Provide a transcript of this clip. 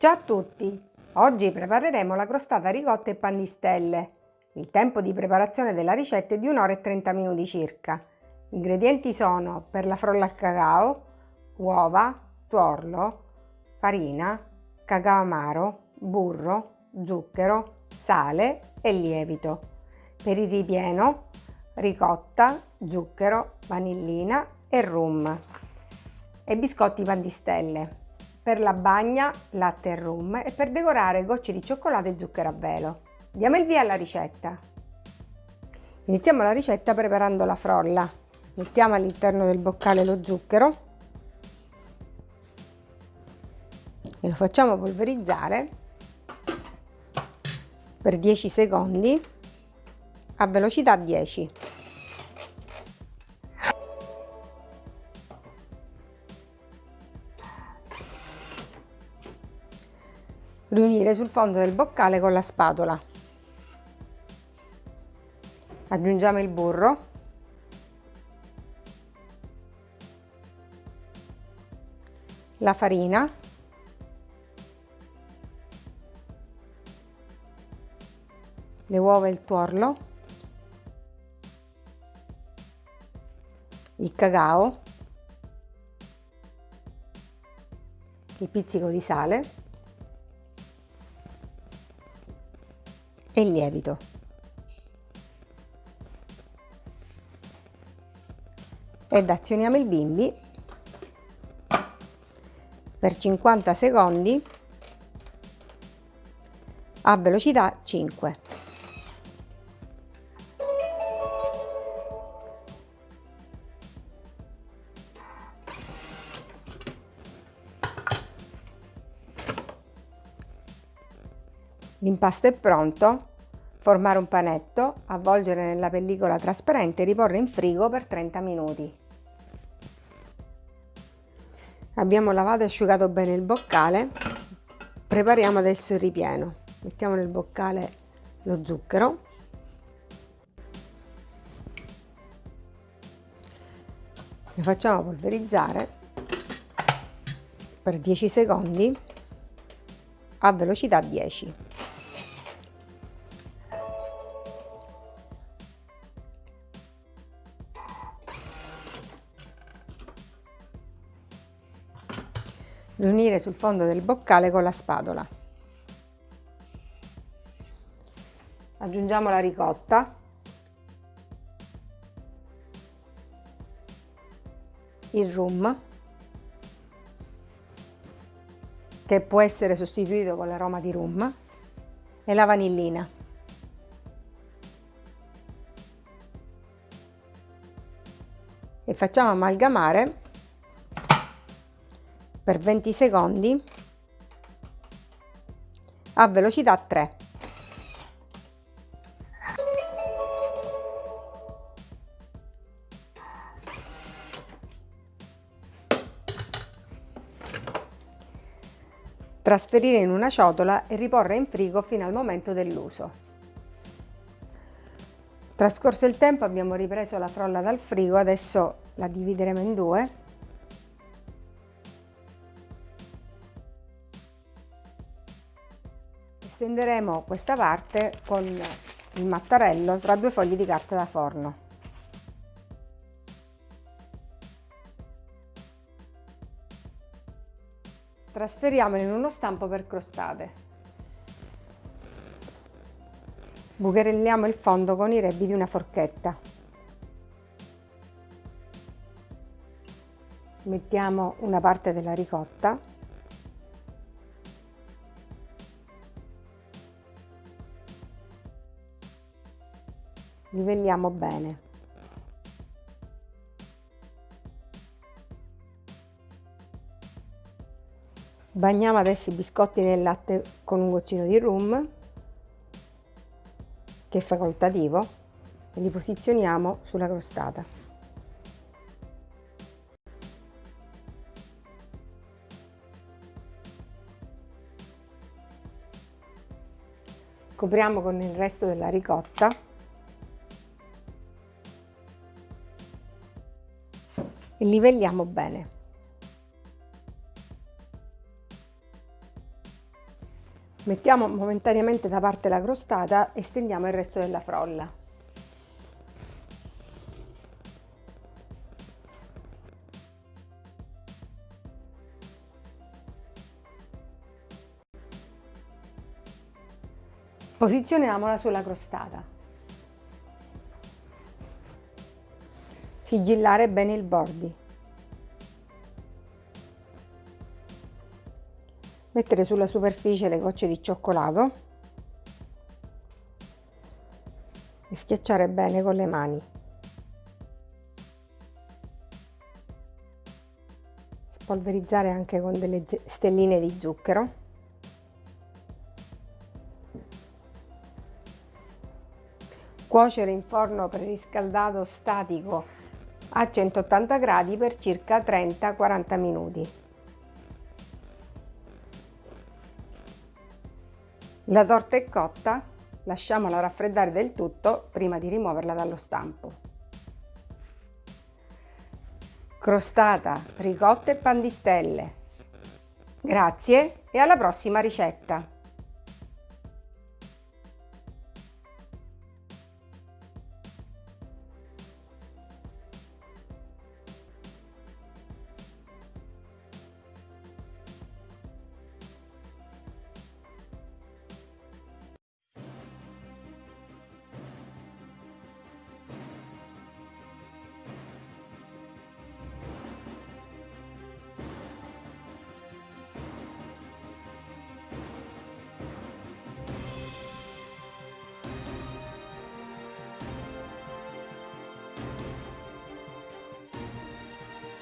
Ciao a tutti! Oggi prepareremo la crostata ricotta e pan di stelle. Il tempo di preparazione della ricetta è di 1 ora e 30 minuti circa. Gli ingredienti sono per la frolla al cacao, uova, tuorlo, farina, cacao amaro, burro, zucchero, sale e lievito. Per il ripieno, ricotta, zucchero, vanillina e rum. E biscotti pan di stelle per la bagna latte e rum e per decorare gocce di cioccolato e zucchero a velo. Diamo il via alla ricetta. Iniziamo la ricetta preparando la frolla. Mettiamo all'interno del boccale lo zucchero e lo facciamo polverizzare per 10 secondi a velocità 10. Riunire sul fondo del boccale con la spatola. Aggiungiamo il burro. La farina. Le uova e il tuorlo. Il cacao. Il pizzico di sale e il lievito. Ed azioniamo il bimbi per 50 secondi a velocità 5. L'impasto è pronto, formare un panetto, avvolgere nella pellicola trasparente e riporre in frigo per 30 minuti. Abbiamo lavato e asciugato bene il boccale, prepariamo adesso il ripieno. Mettiamo nel boccale lo zucchero, lo facciamo polverizzare per 10 secondi a velocità 10. Riunire sul fondo del boccale con la spatola. Aggiungiamo la ricotta, il rum, che può essere sostituito con l'aroma di rum, e la vanillina. E facciamo amalgamare per 20 secondi a velocità 3. Trasferire in una ciotola e riporre in frigo fino al momento dell'uso. Trascorso il tempo abbiamo ripreso la frolla dal frigo, adesso la divideremo in due stenderemo questa parte con il mattarello tra due fogli di carta da forno. Trasferiamolo in uno stampo per crostate. Bucherelliamo il fondo con i rebbi di una forchetta. Mettiamo una parte della ricotta livelliamo bene. Bagniamo adesso i biscotti nel latte con un goccino di rum, che è facoltativo, e li posizioniamo sulla crostata. Copriamo con il resto della ricotta e livelliamo bene. Mettiamo momentaneamente da parte la crostata e stendiamo il resto della frolla. Posizioniamola sulla crostata. Sigillare bene il bordi. Mettere sulla superficie le gocce di cioccolato e schiacciare bene con le mani. Spolverizzare anche con delle stelline di zucchero. Cuocere in forno preriscaldato statico a 180 gradi per circa 30-40 minuti. La torta è cotta, lasciamola raffreddare del tutto prima di rimuoverla dallo stampo. Crostata, ricotta e pan di stelle. Grazie e alla prossima ricetta!